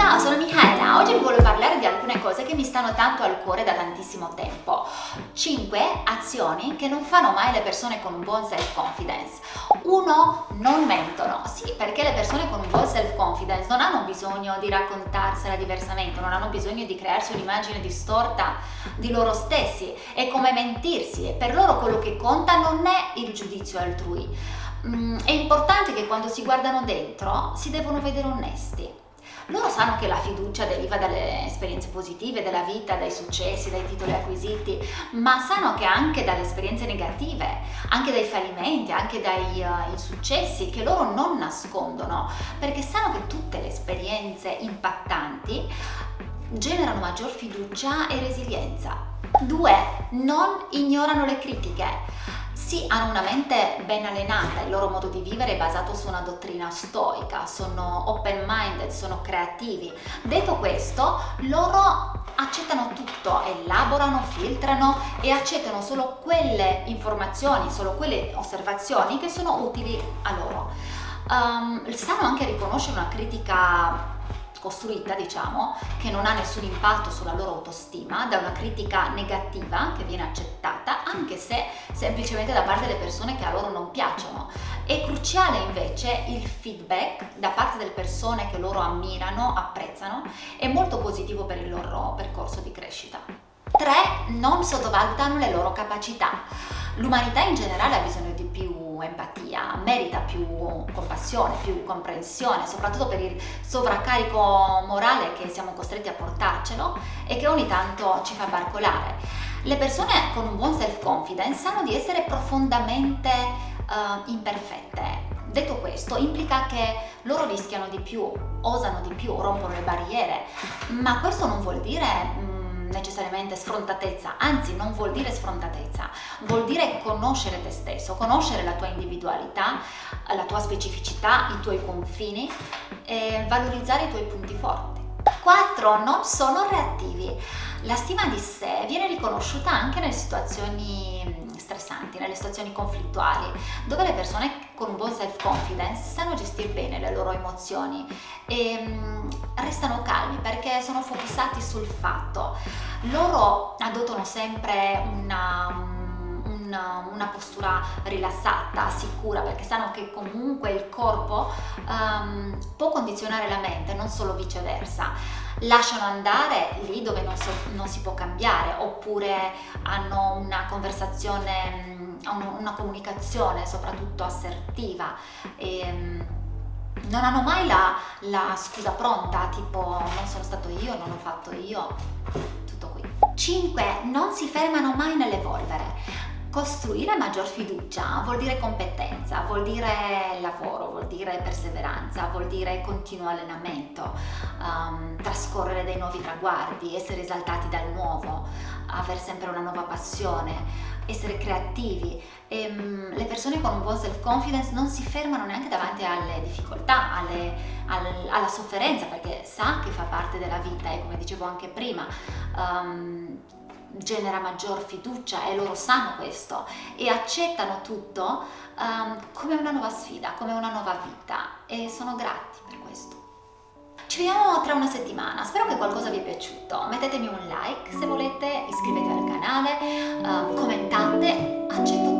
Ciao, sono Michaela. Oggi vi voglio parlare di alcune cose che mi stanno tanto al cuore da tantissimo tempo. 5 azioni che non fanno mai le persone con un buon self-confidence. 1. Non mentono. Sì, perché le persone con un buon self-confidence non hanno bisogno di raccontarsela diversamente, non hanno bisogno di crearsi un'immagine distorta di loro stessi. È come mentirsi e per loro quello che conta non è il giudizio altrui. Mm, è importante che quando si guardano dentro si devono vedere onesti loro sanno che la fiducia deriva dalle esperienze positive della vita, dai successi, dai titoli acquisiti, ma sanno che anche dalle esperienze negative, anche dai fallimenti, anche dai uh, insuccessi che loro non nascondono, perché sanno che tutte le esperienze impattanti generano maggior fiducia e resilienza. 2. Non ignorano le critiche. Sì, hanno una mente ben allenata, il loro modo di vivere è basato su una dottrina stoica, sono open-minded, sono creativi. Detto questo, loro accettano tutto, elaborano, filtrano e accettano solo quelle informazioni, solo quelle osservazioni che sono utili a loro. Um, sanno anche riconoscere una critica costruita, diciamo, che non ha nessun impatto sulla loro autostima, da una critica negativa che viene accettata, anche se semplicemente da parte delle persone che a loro non piacciono. È cruciale invece il feedback da parte delle persone che loro ammirano, apprezzano, è molto positivo per il loro percorso di crescita. 3. Non sottovalutano le loro capacità. L'umanità in generale ha bisogno di più empatia, merita più compassione, più comprensione, soprattutto per il sovraccarico morale che siamo costretti a portarcelo e che ogni tanto ci fa barcolare. Le persone con un buon self-confidence sanno di essere profondamente uh, imperfette. Detto questo, implica che loro rischiano di più, osano di più, rompono le barriere, ma questo non vuol dire mm, necessariamente sfrontatezza, anzi non vuol dire sfrontatezza, vuol dire conoscere te stesso, conoscere la tua individualità, la tua specificità, i tuoi confini e valorizzare i tuoi punti forti. 4. Non sono reattivi. La stima di sé viene riconosciuta anche nelle situazioni stressanti, nelle situazioni conflittuali, dove le persone con un buon self-confidence sanno gestire bene le loro emozioni e mm, restano calmi perché sono focussati sul fatto. Loro adottano sempre una una, una, postura rilassata, sicura, perché sanno che comunque il corpo um, può condizionare la mente, non solo viceversa. Lasciano andare lì dove non, so, non si può cambiare, oppure hanno una conversazione, mm, una comunicazione soprattutto assertiva. E, mm, non hanno mai la, la scusa pronta, tipo non sono stato io, non ho fatto io, tutto qui. 5. Non si fermano mai nell'evolvere. Costruire maggior fiducia vuol dire competenza, vuol dire lavoro, vuol dire perseveranza, vuol dire continuo allenamento, um, trascorrere dei nuovi traguardi, essere esaltati dal nuovo, aver sempre una nuova passione, essere creativi. E, um, le persone con un buon self-confidence non si fermano neanche davanti alle difficoltà, alle, al, alla sofferenza, perché sa che fa parte della vita e come dicevo anche prima, um, genera maggior fiducia e loro sanno questo e accettano tutto um, come una nuova sfida, come una nuova vita e sono grati per questo. Ci vediamo tra una settimana, spero che qualcosa vi è piaciuto, mettetemi un like se volete, iscrivetevi al canale, uh, commentate, accetto